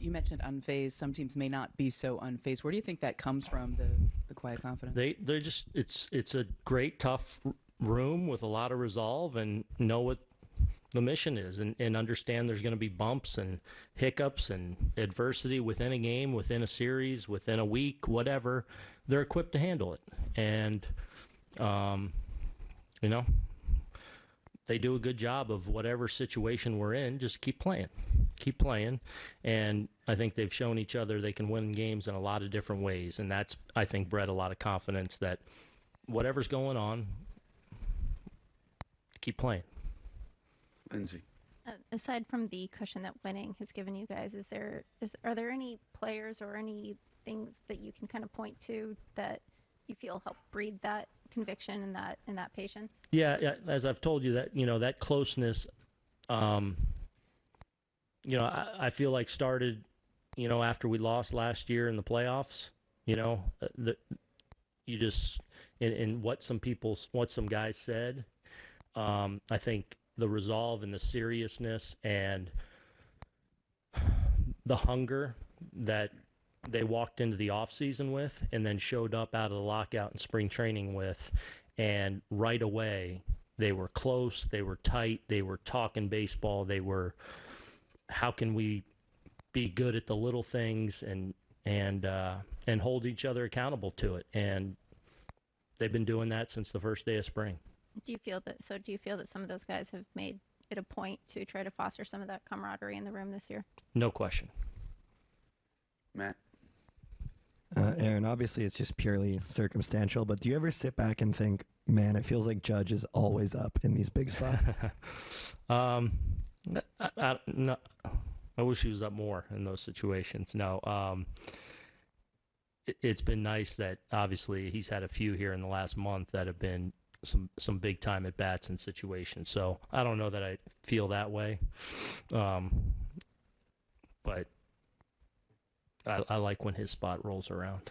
You, mentioned unfazed. Some teams may not be so unfazed. Where do you think that comes from? The the quiet confidence. They they're just it's it's a great tough room with a lot of resolve and know what the mission is and, and understand there's going to be bumps and hiccups and adversity within a game, within a series, within a week, whatever. They're equipped to handle it, and um, you know they do a good job of whatever situation we're in. Just keep playing, keep playing, and I think they've shown each other they can win games in a lot of different ways, and that's I think bred a lot of confidence that whatever's going on, keep playing. Lindsay. Uh, aside from the cushion that winning has given you guys, is there is are there any players or any things that you can kind of point to that you feel help breed that conviction and that and that patience? Yeah, yeah. As I've told you, that you know that closeness, um, you know, I, I feel like started, you know, after we lost last year in the playoffs. You know, uh, the you just in, in what some people, what some guys said. Um, I think the resolve and the seriousness and the hunger that they walked into the off season with and then showed up out of the lockout and spring training with and right away they were close they were tight they were talking baseball they were how can we be good at the little things and and uh, and hold each other accountable to it and they've been doing that since the first day of spring Do you feel that? So do you feel that some of those guys have made it a point to try to foster some of that camaraderie in the room this year? no question Matt. Uh, Aaron, obviously it's just purely circumstantial, but do you ever sit back and think, man, it feels like Judge is always up in these big spots? um, I, I, no, I wish he was up more in those situations. No, um, it, it's been nice that obviously he's had a few here in the last month that have been some some big time at bats and situations. So I don't know that I feel that way, um, but I, I like when his spot rolls around.